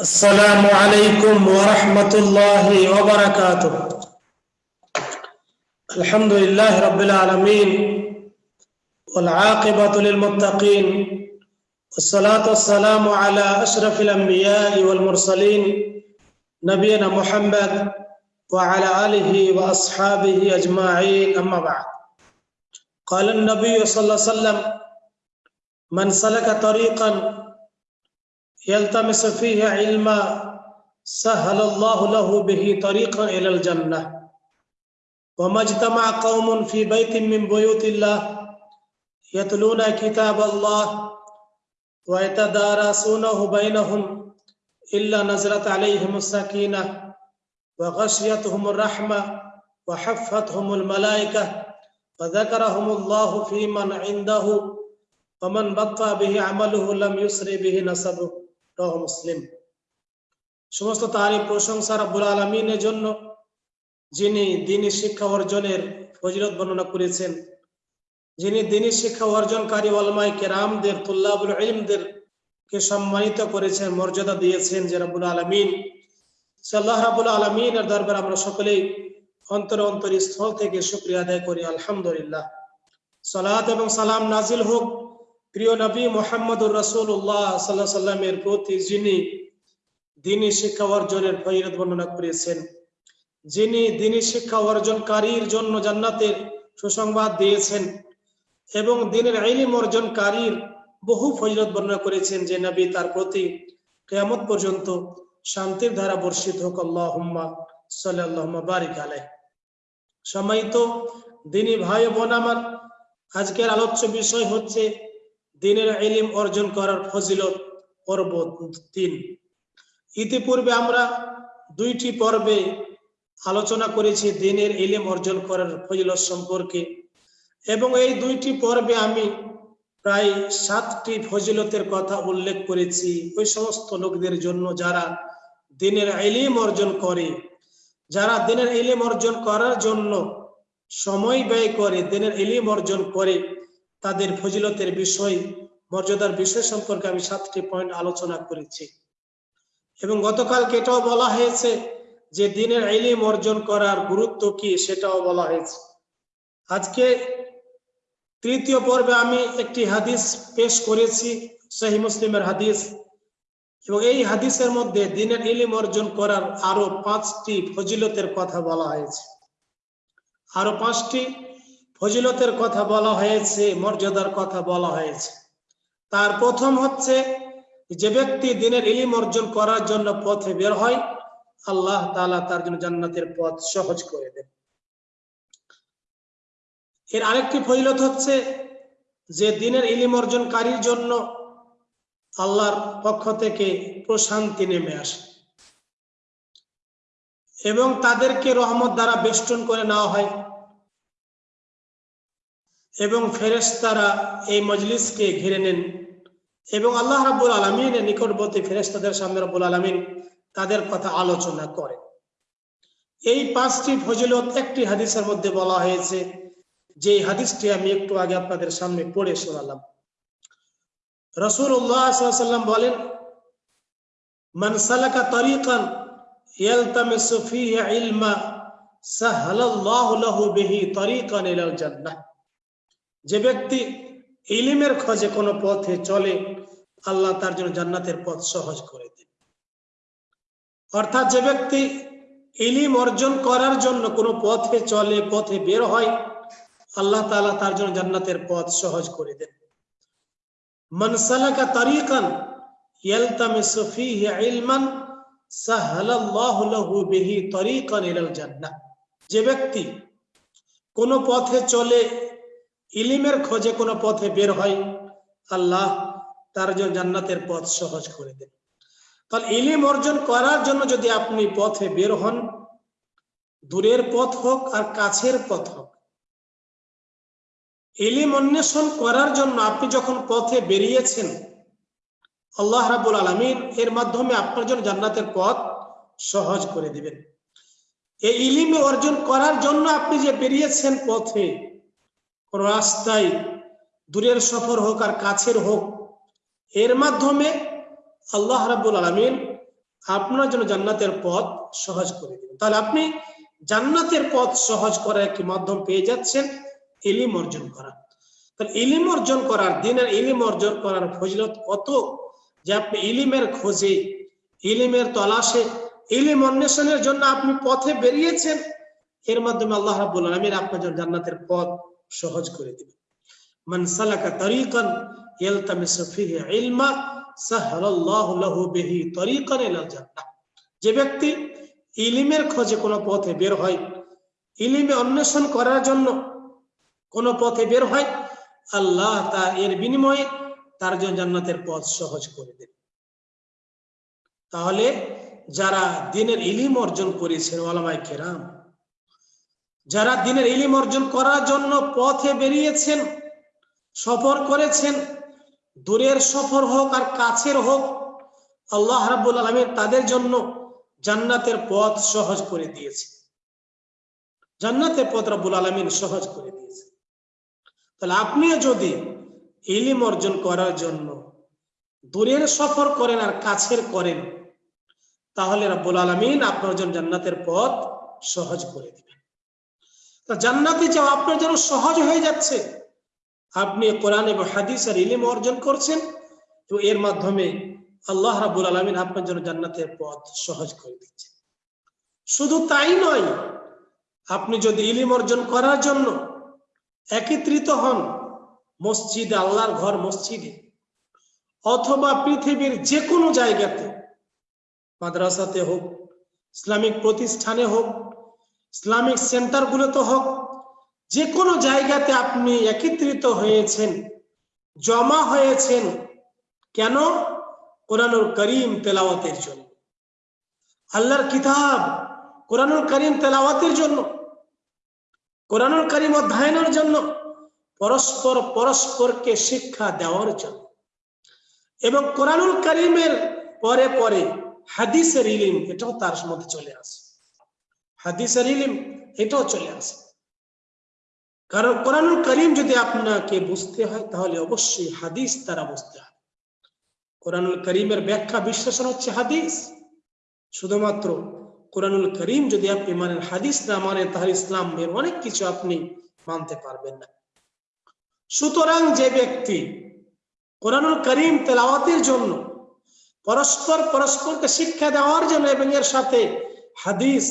السلام عليكم ورحمة الله وبركاته. الحمد لله رب العالمين والعاقبة للمتقين والصلاة والسلام على أشرف الأنبياء والمرسلين نبينا محمد وعلى آله وأصحابه أجمعين. أما بعد قال النبي صلى الله عليه وسلم من سلك طريقا يلتمس فيه علما سهل الله له به طريقا إلى الجنة. وما اجتمع قوم في بيت من بيوت الله يتلون كتاب الله ويتدارسونه بينهم إلا نزلت عليهم السكينة وغشيتهم الرحمة وحفتهم الملائكة وذكرهم الله في من عنده ومن بطأ به عمله لم يسر به نسبه. রহ মুসলিম। সমস্ত তারই প্রশংসা রাব্বুল আলমিনের জন্য, যিনি দিনী শিক্ষা অর্জনের ফজিলত বর্ণনা করেছেন। যিনি দিনী শিক্ষা অর্জনকারী অলমাই কেরামদের, তুল্লাবুল ইলমদের কে সম্মানিত করেছেন, মর্যাদা দিয়েছেন যে রাবুল আলমিন। সাল্লাহ রাবুল আলমিনের দরবার আমরা সকলেই অন্তর অন্তর স্থল থেকে শুক্রিয়া আদায় করি, আলহামদুলিল্লাহ। সালাত এবং সালাম নাজিল হোক প্রিয় নবী মোহাম্মদুর রসুল্লাহ সাল্লাহ সাল্লামের প্রতি যিনি দিনী শিক্ষা অর্জনের ফৈরত বর্ণনা করেছেন, যিনি দিনী শিক্ষা অর্জনকারীর জন্য জান্নাতের সুসংবাদ দিয়েছেন এবং দিনের আইলিম অর্জনকারীর বহু ফজরত বর্ণনা করেছেন যে নবী তার প্রতি কেয়ামত পর্যন্ত শান্তির ধারা বর্ষিত হোক। আল্লাহ সাল্লাহ বারিক আলাই সময় তো দিনী ভাই বোন আমার, আজকের আলোচ্য বিষয় হচ্ছে দিনের এলিম অর্জন করার ফজিলত পর্ব তিন। ইতিপূর্বে আমরা দুইটি পর্বে আলোচনা করেছি দিনের এলিম অর্জন করার ফজিলত সম্পর্কে। এবং এই দুইটি পর্বে আমি প্রায় সাতটি ফজিলতের কথা উল্লেখ করেছি। ওই সমস্ত লোকদের জন্য যারা দিনের এলিম অর্জন করে, যারা দিনের এলিম অর্জন করার জন্য সময় ব্যয় করে, দিনের এলিম অর্জন করে তাদের ফজিলতের বিষয়, মর্যাদার বিষয় সম্পর্কে আমি সাতটি পয়েন্ট আলোচনা করেছি। এবং গতকালকে এটাও বলা হয়েছে যে দিনের এলিম অর্জন করার গুরুত্ব কি সেটাও বলা হয়েছে। আজকে তৃতীয় পর্বে আমি একটি হাদিস পেশ করেছি, সহি মুসলিমের হাদিস। এবং এই হাদিসের মধ্যে দিনের ইলিম অর্জন করার আরও পাঁচটি ফজিলতের কথা বলা হয়েছে। আরও পাঁচটি ফজিলতের কথা বলা হয়েছে, মর্যাদার কথা বলা হয়েছে। তার প্রথম হচ্ছে যে ব্যক্তি দিনের ইলিম অর্জন করার জন্য পথে বের হয়, আল্লাহ তালা তার জন্য জান্নাতের পথ সহজ করে দেন। এর আরেকটি ফজিলত হচ্ছে যে দিনের ইলিম অর্জনকারীর জন্য আল্লাহর পক্ষ থেকে প্রশান্তি নেমে আসে এবং তাদেরকে রহমত দ্বারা বেষ্টন করে নেওয়া হয়। এবং ফেরেস্তারা এই মজলিসকে ঘিরে নেন এবং আল্লাহ রাবুল আলমিনের নিকটবর্তী ফেরেস্তাদের সামনে রাবুল আলমিন তাদের কথা আলোচনা করে। এই পাঁচটি ফজিলত একটি হাদিসের মধ্যে বলা হয়েছে। যে হাদিসটি আমি একটু আগে আপনাদের সামনে পড়ে শোনালাম। রসুল্লাহাম বলেন, মান সালাকা তরিকান ইয়ালতামিসু ফিহি ইলমা সাহালাল্লাহু লাহু বিহি তরিকান ইলাল জান্নাহ। যে ব্যক্তি ইলিমের খোঁজে কোনো পথে চলে, আল্লাহ তার জন্য জান্নাতের পথ সহজ করে দেন। অর্থাৎ যে ব্যক্তি ইলিম অর্জন করার জন্য কোনো পথে চলে, পথে বের হয়, আল্লাহ তাআলা তার জন্য জান্নাতের পথ সহজ করে দেন। মান সালাকা তরিকান ইয়ালতামিসু ফিহি ইলমান সাহালাল্লাহু লাহু বিহি তরিকান ইলাল জান্নাহ। যে ব্যক্তি কোন পথে চলে ইলিমের খোঁজে কোনো পথে বের হয়, আল্লাহ তার জন্য জান্নাতের পথ সহজ করে দেন। তাহলে ইলিম অর্জন করার জন্য যদি আপনি পথে বের হন, দূরের পথ হোক আর কাছের পথ হোক, ইলিম অন্বেষণ করার জন্য আপনি যখন পথে বেরিয়েছেন, আল্লাহ রাবুল আলমিন এর মাধ্যমে আপনার জন্য জান্নাতের পথ সহজ করে দিবেন। এই ইলিম অর্জন করার জন্য আপনি যে বেরিয়েছেন পথে রাস্তায় দূরের সফর হোক আর কাছের হোক, এর মাধ্যমে আল্লাহ রাবুল আলমিন আপনার জন্য জান্নাতের পথ সহজ করে দিবেন। তাহলে আপনি জান্নাতের পথ সহজ করার একটি মাধ্যম পেয়ে যাচ্ছেন এলিম অর্জন করা। তাহলে ইলিম অর্জন করার, দিনের ইলিম অর্জন করার ফজিলত কত? যে আপনি ইলিমের খোঁজে, ইলিমের তলাশে, ইলিম অন্বেষণের জন্য আপনি পথে বেরিয়েছেন, এর মাধ্যমে আল্লাহ রাব্বুল আলামিন আপনার জন্য জান্নাতের পথ সহজ করে দিবেন মান সালাকা ফিহি ইলমা সাহালাল্লাহু লাহু বিহি ইলাল জান্নাহ। যে ব্যক্তি ইলিমের খোঁজে কোনো পথে বের হয়, ইলিমে অন্বেষণ করার জন্য কোন পথে বের হয়, আল্লাহ তা এর বিনিময়ে তার জন্য জান্নাতের পথ সহজ করে দেন তাহলে যারা দিনের ইলিম অর্জন করেছেন ওলামাই কেরাম যারা দিনের ইলিম অর্জন করার জন্য পথে বেরিয়েছেন, সফর করেছেন, দূরের সফর হোক আর কাছের হোক, আল্লাহ রাব্বুল আলমীর তাদের জন্য জান্নাতের পথ সহজ করে দিয়েছে। জান্নাতের পথ রাব্বুল আলমিন সহজ করে দিয়েছে। তাহলে আপনিও যদি ইলিম অর্জন করার জন্য দূরের সফর করেন আর কাছের করেন, তাহলে রাব্বুল আলমিন আপনার জন্য জান্নাতের পথ সহজ করে দিবেন। তা জান্নাতে যাওয়া আপনার জন্য সহজ হয়ে যাচ্ছে। আপনি কোরআন এবং হাদিস আর ইলিম অর্জন করছেন, তো এর মাধ্যমে আল্লাহ রাবুল আলমিন আপনার জন্য জান্নাতের পথ সহজ করে দিচ্ছে শুধু তাই নয়, আপনি যদি ইলিম অর্জন করার জন্য একত্রিত হন মসজিদে, আল্লাহর ঘর মসজিদে, অথবা পৃথিবীর যে কোনো জায়গাতে, মাদ্রাসাতে হোক, ইসলামিক প্রতিষ্ঠানে হোক ইসলামিক সেন্টারগুলোতে হোক যে কোনো জায়গাতে আপনি একত্রিত হয়েছেন, জমা হয়েছেন, কেন? কোরআনুল করিম তেলাওয়াতের জন্য। আল্লাহর কিতাব কোরআনুল করিম তেলাওয়াতের জন্য, কোরআনুল করিম অধ্যয়নের জন্য, পরস্পর পরস্পরকে শিক্ষা দেওয়ার জন্য। এবং কোরআনুল করিমের পরে পরে হাদিসের ইলিম, এটাও তার মধ্যে চলে আসে। হাদিসের ইলিম, এটাও চলে আসে। কারণ কোরআনুল করিম যদি আপনাকে বুঝতে হয়, তাহলে অবশ্যই হাদিস তারা বুঝতে হয় কোরআনুল করিমের ব্যাখ্যা বিশ্লেষণ হচ্ছে হাদিস। শুধুমাত্র কোরআনুল করিম যদি আপনি মানেন হাদিস না মানেন, তাহলে ইসলামের অনেক কিছু আপনি মানতে পারবেন না। সুতরাং যে ব্যক্তি কোরআনুল করিম তেলাওয়াতের জন্য পরস্পর পরস্পরকে শিক্ষা দেওয়ার জন্য এবং এর সাথে হাদিস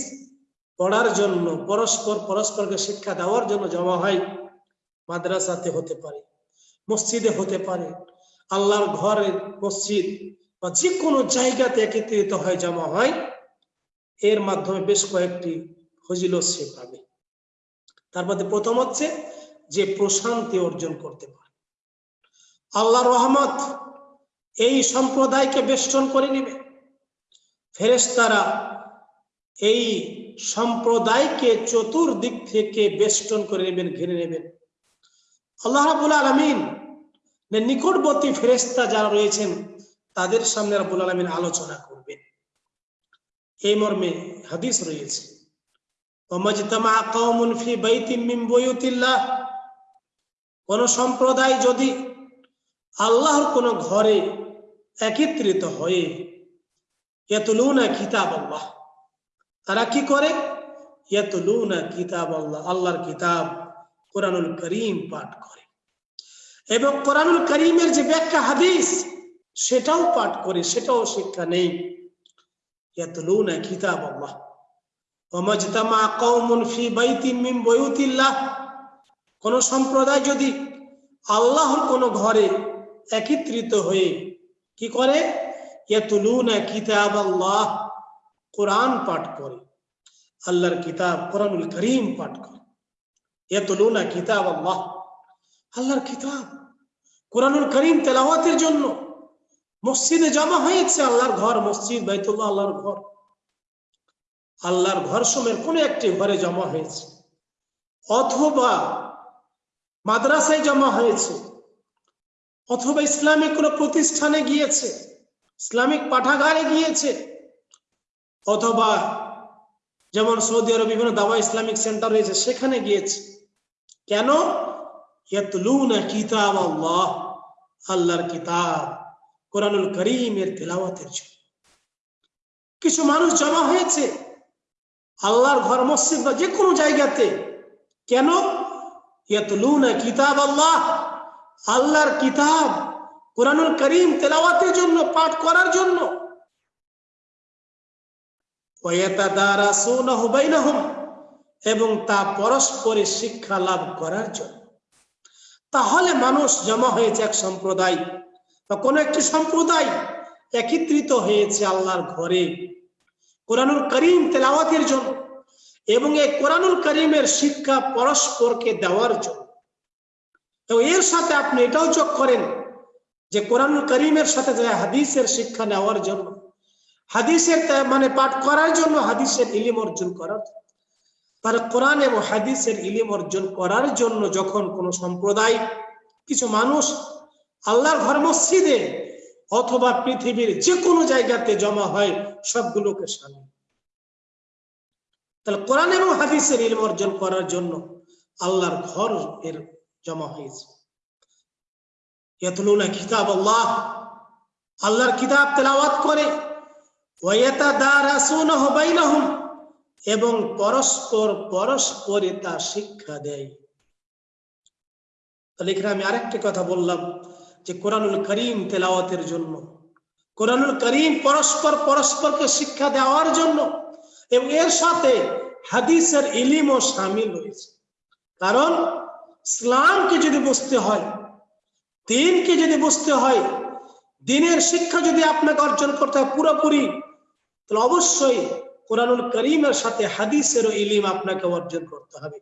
পড়ার জন্য, পরস্পর, পরস্পরকে শিক্ষা দেওয়ার জন্য জমা হয়, মাদ্রাসাতে হতে পারে, মসজিদে হতে পারে, আল্লাহর ঘরের মসজিদ বা যে কোনো জায়গাতে একত্রিত হয় জমা হয়, এর মাধ্যমে বেশ কয়েকটি ফজিলত সে পাবে। তার মধ্যে প্রথম হচ্ছে যে প্রশান্তি অর্জন করতে পারে। আল্লাহ রহমত এই সম্প্রদায়কে বেষ্টন করে নিবে। ফেরেস্তারা এই সম্প্রদায়কে চতুর্দিক থেকে বেষ্টন করে নেবেন, ঘিরে নেবেন। আল্লাহ রাবুল আলমিন নিকটবর্তী ফেরেস্তা যারা রয়েছেন, তাদের সামনে রাবুল আলমিন আলোচনা করবেন। এই মর্মে হাদিস রয়েছে কোন সম্প্রদায় যদি আল্লাহর কোন ঘরে একত্রিত হয়ে এতলুনা কিতাব আল্লাহ তারা কি করে? কিতাব আল্লাহ আল্লাহর কিতাব কোরআনুল করিম পাঠ করে। এবং কোরআনুল করিমের যে ব্যাখ্যা হাদিস, সেটাও পাঠ করে, সেটাও শিক্ষা নেই। কিতাব আল্লাহ কোন সম্প্রদায় যদি আল্লাহর কোন ঘরে একত্রিত হয়ে কি করে? কিতাব আল্লাহ কোরআন পাঠ করে, আল্লাহর কিতাব কোরআনুল করিম পাঠ করে। ইয়াতলুনা কিতাব আল্লাহ আল্লাহর কিতাব কোরআনুল করিম তেলাওয়াতের জন্য। মসজিদে জমা হয়েছে আল্লাহর ঘর, মসজিদ বাইতুল্লাহ আল্লাহর ঘর। আল্লাহর ঘর সময়ের কোন একটি ঘরে জমা হয়েছে। অথবা মাদ্রাসায় জমা হয়েছে। অথবা ইসলামিক কোন প্রতিষ্ঠানে গিয়েছে। ইসলামিক পাঠাগারে গিয়েছে। অথবা যেমন সৌদি আরব বিভিন্ন দাওয়া ইসলামিক সেন্টার রয়েছে, সেখানে গিয়েছে। কেন? কিতাব আল্লাহ, আল্লাহর কিতাব, কোরআনুল করিমের তেলাওয়াতের জন্য। কিছু মানুষ জমা হয়েছে আল্লাহর ঘর, মসজিদ বা যে কোনো জায়গাতে। কেন? ইয়াতলুনা কিতাব আল্লাহ, আল্লাহর কিতাব, কোরআনুল করিম তেলাওয়াতের জন্য, পাঠ করার জন্য। এবং তা পরস্পরে শিক্ষা লাভ করার জন্য। তাহলে মানুষ জমা হয়েছে এক সম্প্রদায়, বা কোন একটি সম্প্রদায় একত্রিত হয়েছে আল্লাহর ঘরে। কোরআনুল করিম তেলাওয়াতের জন্য এবং এই কোরআনুল করিমের শিক্ষা পরস্পরকে দেওয়ার জন্য। এবং এর সাথে আপনি এটাও যোগ করেন যে কোরআনুল করিমের সাথে হাদিসের শিক্ষা নেওয়ার জন্য হাদিসের মানে পাঠ করার জন্য হাদিসের ইলিম অর্জন করার। তাহলে কোরআন এবং হাদিসের ইলিম অর্জন করার জন্য যখন কোন সম্প্রদায়, কিছু মানুষ আল্লাহর ঘর মসজিদে অথবা পৃথিবীর যে কোনো জায়গাতে জমা হয়, সবগুলোকে সামিল তাহলে কোরআন এবং হাদিসের ইলম অর্জন করার জন্য আল্লাহর ঘর এর জমা হয়েছে। ইয়াতলুনা কিতাব আল্লাহ। আল্লাহর কিতাব তেলাওয়াত করে। এবং পরস্পর পরস্পরে তা শিক্ষা দেয়। তাহলে এখানে আমি আরেকটি কথা বললাম যে কোরআনুল করিম তেলাওয়াতের জন্য। কোরআনুল করিম পরস্পর পরস্পরকে শিক্ষা দেওয়ার জন্য এবং এর সাথে হাদিসের ইলিমও সামিল রয়েছে কারণ ইসলামকে যদি বুঝতে হয়, দিনকে যদি বুঝতে হয়, দিনের শিক্ষা যদি আপনাকে অর্জন করতে হয় পুরোপুরি তাহলে অবশ্যই কোরআনুল করিমের সাথে হাদিসেরও ইলিম আপনাকে অর্জন করতে হবে।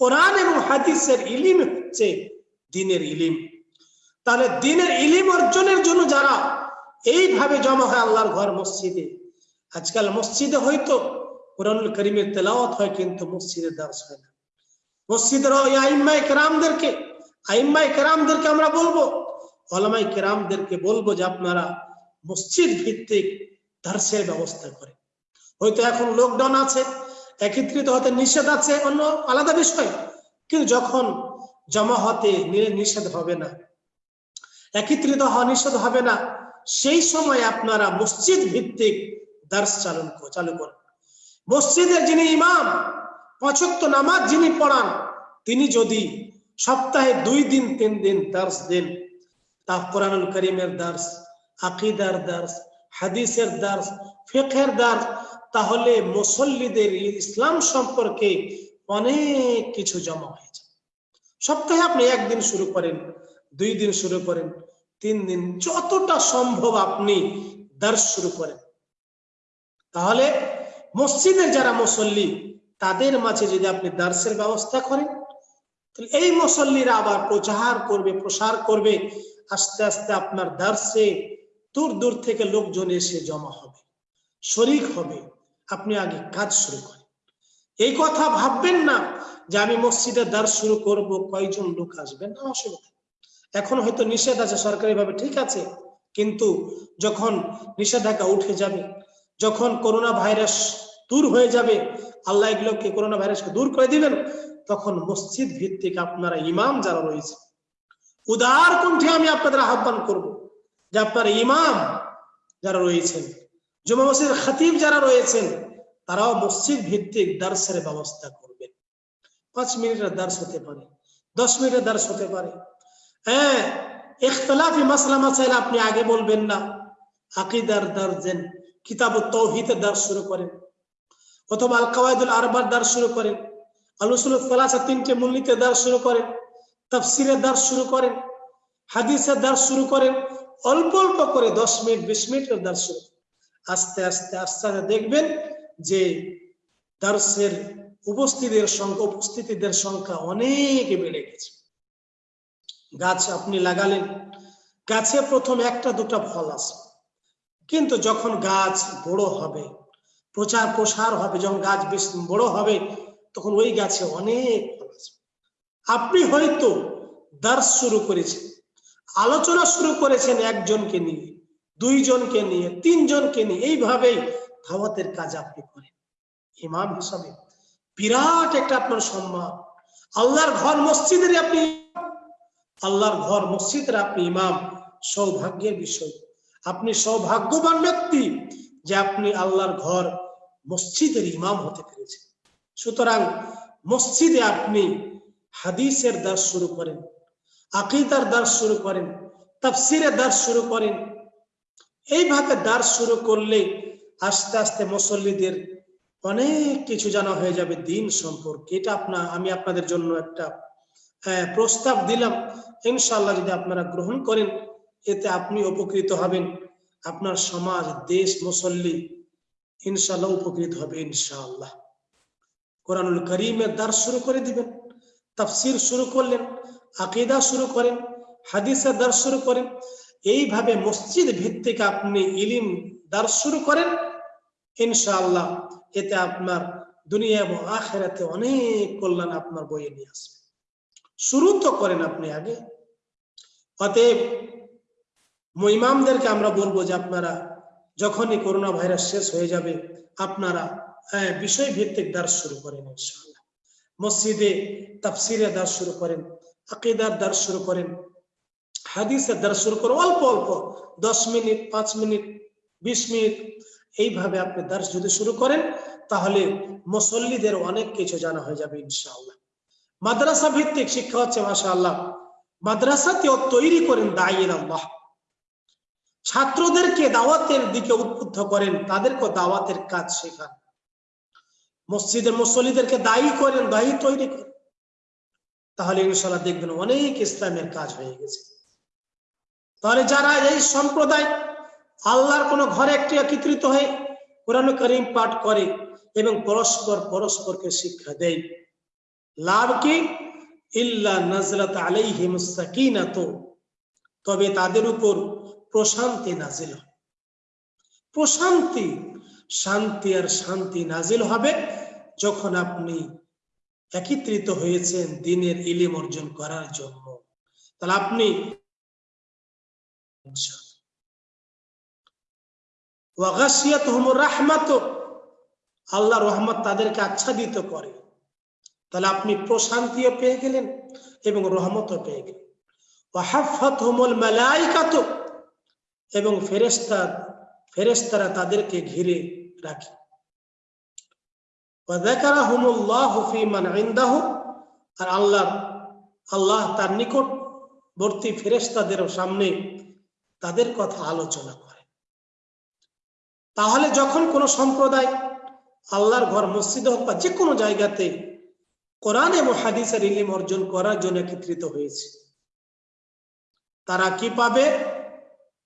কোরআন এবং হাদিসের ইলিম হচ্ছে দিনের ইলিম। তাহলে দিনের ইলিম অর্জনের জন্য যারা এইভাবে জমা হয় আল্লাহর ঘর মসজিদে, আজকাল মসজিদে হয়তো কোরআনুল করিমের তেলাওয়াত হয় কিন্তু মসজিদে দার্স হয় না। মসজিদের আইম্মাই কেরামদেরকে আইম্মাই কেরামদেরকে আমরা বলব ওলামাই কেরামদেরকে বলব যে আপনারা মসজিদ ভিত্তিক দার্সের ব্যবস্থা করেন হয়তো এখন লকডাউন আছে, একত্রিত হতে নিষেধ আছে, অন্য আলাদা বিষয়। কিন্তু যখন জমা হতে নিষেধ হবে না, একত্রিত হওয়া নিষেধ হবে না, সেই সময় আপনারা মসজিদ ভিত্তিক দার্স চালন চালু করেন। মসজিদের যিনি ইমাম, পাঁচক্ত নামাজ যিনি পড়ান, তিনি যদি সপ্তাহে দুই দিন, তিন দিন দার্স দেন, তা কোরআনুল করিমের দার্স, আকিদার দার্স হাদিসের দার্স, ফিকহের দার্স, তাহলে মুসল্লিদের ইসলাম সম্পর্কে অনেক কিছু জমা হয়ে যায় সপ্তাহে আপনি একদিন শুরু করেন, দুই দিন শুরু করেন, তিন দিন, যতটা সম্ভব আপনি দার্স শুরু করেন। তাহলে মসজিদের যারা মুসল্লি, তাদের মাঝে যদি আপনি দার্সের ব্যবস্থা করেন, তাহলে এই মুসল্লিরা আবার প্রচার করবে, প্রসার করবে, আস্তে আস্তে আপনার দার্সে দূর দূর থেকে লোকজন এসে জমা হবে, শরিক হবে। আপনি আগে কাজ শুরু করেন। এই কথা ভাববেন না যে আমি মসজিদে দ্বার শুরু করব, কয়জন লোক আসবেন না, অসুবিধা। এখন হয়তো নিষেধ আছে সরকারি ভাবে ঠিক আছে। কিন্তু যখন নিষেধাজ্ঞা উঠে যাবে, যখন করোনা ভাইরাস দূর হয়ে যাবে, আল্লাহ এগুলোকে করোনা ভাইরাসকে দূর করে দিবেন, তখন মসজিদ ভিত্তিক আপনারা ইমাম যারা রয়েছে, উদার কণ্ঠে আমি আপনাদের আহ্বান করব যে আপনার ইমাম যারা রয়েছেন, জুমা মসজিদের খতিব যারা রয়েছেন, তারাও মসজিদ ভিত্তিক দার্সের ব্যবস্থা করবেন। পাঁচ মিনিটের দার্স হতে পারে, দশ মিনিটের দার্স হতে পারে। হ্যাঁ ইখতলাফি মাসলা মাসাইল আপনি আগে বলবেন না। আকিদার দার্স দেন, কিতাব তৌহিদের দার্স শুরু করেন, অথবা আল কাওয়াইদুল আরবার দার্স শুরু করেন আলুসুল ফলাসা তিনটে মূলনীতির দার্স শুরু করেন, তাফসিরের দার্স শুরু করেন, হাদিসের দার্স শুরু করেন অল্প অল্প করে দশ মিনিট, বিশ মিনিটের দার্স আস্তে আস্তে আস্তে আস্তে দেখবেন যে দার্সের উপস্থিতির সংখ্যা, উপস্থিতিদের সংখ্যা অনেক বেড়ে গেছে। গাছ আপনি লাগালেন, গাছে প্রথম একটা, দুটা ফল আসে কিন্তু যখন গাছ বড় হবে, প্রচার প্রসার হবে, যখন গাছ বেশ বড় হবে, তখন ওই গাছে অনেক ফল আসবে আপনি হয়তো দার্স শুরু করেছেন। আলোচনা শুরু করেছেন একজনকে নিয়ে, দুইজনকে নিয়ে, তিনজনকে নিয়ে, এইভাবেই ধাওয়াতের কাজ আপনি করেন। ইমাম হিসাবে বিরাট একটা আপনার সম্মান। আল্লাহর ঘর মসজিদের আপনি আল্লাহর ঘর মসজিদের আপনি ইমাম। সৌভাগ্যের বিষয়। আপনি সৌভাগ্যবান ব্যক্তি যে আপনি আল্লাহর ঘর মসজিদের ইমাম হতে পেরেছেন। সুতরাং মসজিদে আপনি হাদিসের দাস শুরু করেন। আকিদার দাস শুরু করেন তাফসিরের দাস শুরু করেন। এইভাবে দাস শুরু করলে আস্তে আস্তে মুসল্লিদের অনেক কিছু জানা হয়ে যাবে দিন সম্পর্কে। এটা আপনার আমি আপনাদের জন্য একটা প্রস্তাব দিলাম। ইনশাল্লাহ যদি আপনারা গ্রহণ করেন, এতে আপনি উপকৃত হবেন। আপনার সমাজ, দেশ, মুসল্লি ইনশাল্লাহ উপকৃত হবে ইনশাআল্লাহ। কোরআনুল করিমের দার শুরু করে দিবেন, তাফসির শুরু করলেন আকিদা শুরু করেন হাদিসের দার শুরু করেন। এইভাবে মসজিদ ভিত্তিক আপনি ইলিম দার শুরু করেন ইনশাআল্লাহ এতে আপনার দুনিয়া এবং আখেরাতে অনেক কল্যাণ আপনার বইয়ে নিয়ে আসবে। শুরু তো করেন আপনি আগে। অতএব ইমামদেরকে আমরা বলব যে আপনারা যখনই করোনা ভাইরাস শেষ হয়ে যাবে আপনারা হ্যাঁ, বিষয় ভিত্তিক দাস শুরু করেন ইনশাআল্লাহ। মসজিদে তাফসিরে দাস শুরু করেন আকিদার দাস শুরু করেন, হাদিসের দ্বারা শুরু করো অল্প অল্প, দশ মিনিট, পাঁচ মিনিট, বিশ মিনিট, এইভাবে আপনি দার্স যদি শুরু করেন, তাহলে মুসল্লিদের অনেক কিছু জানা হয়ে যাবে ইনশাআল্লাহ। মাদ্রাসা ভিত্তিক শিক্ষা হচ্ছে মাসা আল্লাহ মাদ্রাসাতেও তৈরি করেন দায়ীর আল্লাহ। ছাত্রদেরকে দাওয়াতের দিকে উদ্বুদ্ধ করেন, তাদেরকে দাওয়াতের কাজ শেখান। মসজিদের মুসল্লিদেরকে দায়ী করেন, দায়ী তৈরি করেন। তাহলে ইনশাল্লাহ দেখবেন অনেক ইসলামের কাজ হয়ে গেছে। তাহলে যারা এই সম্প্রদায় আল্লাহর কোন ঘরে একটি একত্রিত হয়ে কোরআন করিম পাঠ করে এবং পরস্পর পরস্পরকে শিক্ষা দেয়, লাভ কি? ইল্লা নাজলাত আলাইহিম সাকিনাত তবে তাদের উপর প্রশান্তি নাজিল প্রশান্তি, শান্তি আর শান্তি নাজিল হবে যখন আপনি একত্রিত হয়েছেন দিনের ইলিম অর্জন করার জন্য। তাহলে আপনি আল্লাহ রহমত তাদেরকে আচ্ছাদিত করে। তাহলে আপনি প্রশান্তিও পেয়ে গেলেন এবং রহমতও পেয়ে গেলেন। ওয়াহাফাত হুমুল মালাইকাত, এবং ফেরেস্তা ফেরেস্তারা তাদেরকে ঘিরে রাখে। আর আল্লাহ আল্লাহ তার নিকটবর্তী ফেরেস্তাদের সামনে তাদের কথা আলোচনা করে তাহলে যখন কোন সম্প্রদায় আল্লাহর ঘর, মসজিদ হোক বা যে কোনো জায়গাতে কোরআন এবং হাদিসের ইলিম অর্জন করার জন্য একত্রিত হয়েছে, তারা কি পাবে?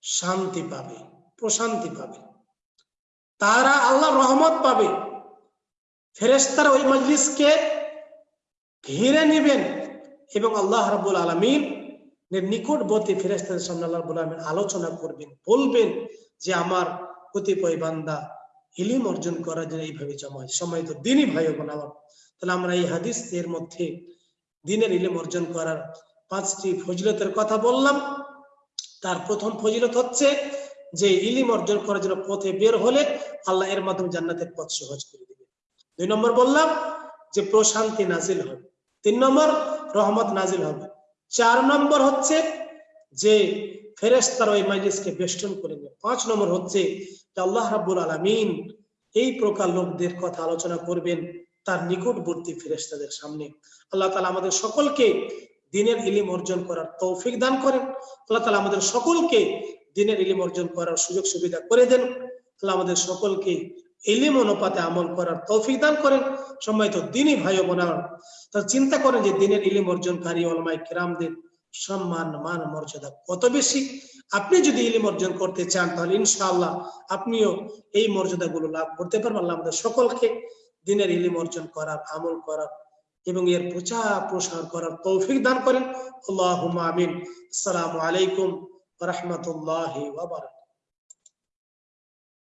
শান্তি পাবে, প্রশান্তি পাবে। তারা আল্লাহ রহমত পাবে। ফেরেস্তারা ওই মজলিসকে ঘিরে নেবেন এবং আল্লাহ রাবুল আলমিন নিকটবর্তী ফেরেস্তাদের সামনে আল্লাহ রাবুল আলমিন আলোচনা করবেন, বলবেন যে আমার কতিপয় বান্দা ইলিম অর্জন করার জন্য এইভাবে জমা হয় সময় তো দিনই ভাই বোন আমার। তাহলে আমরা এই হাদিস এর মধ্যে দিনের ইলিম অর্জন করার পাঁচটি ফজিলতের কথা বললাম। তার প্রথম ফজিলত হচ্ছে যে ইলিম অর্জন করার জন্য পথে বের হলে আল্লাহ এর মাধ্যমে জান্নাতের পথ সহজ করে দুই নম্বর বললাম যে প্রশান্তি নাজিল হবে। তিন নম্বর রহমত নাজিল হবে। চার নম্বর হচ্ছে যে ফেরেস্তার ওই মাইলিসকে বেষ্টন করে নেবে। পাঁচ নম্বর হচ্ছে যে আল্লাহ রাব্বুল আলামিন এই প্রকার লোকদের কথা আলোচনা করবেন, তার নিকটবর্তী ফেরেস্তাদের সামনে। আল্লাহ তালা আমাদের সকলকে দিনের ইলিম অর্জন করার তৌফিক দান করেন। আল্লাহ তালা আমাদের সকলকে দিনের ইলিম অর্জন করার সুযোগ সুবিধা করে দেন। আল্লাহ আমাদের সকলকে ইলিম অনুপাতে আমল করার তৌফিক দান করেন। সম্মানিত দিনই ভাই বোনার তা চিন্তা করেন যে দিনের ইলিম অর্জনকারী অলমাই কিরামদের সম্মান, মান, মর্যাদা কত বেশি? আপনি যদি ইলিম অর্জন করতে চান, তাহলে ইনশাআল্লাহ আপনিও এই মর্যাদা গুলো লাভ করতে পারবেন। আল্লাহ আমাদের সকলকে দিনের ইলিম অর্জন করার, আমল করার এবং এর প্রচার প্রসার করার তৌফিক দান করেন। আল্লাহ আমিন। আসসালামু আলাইকুম রহমতুল্লাহ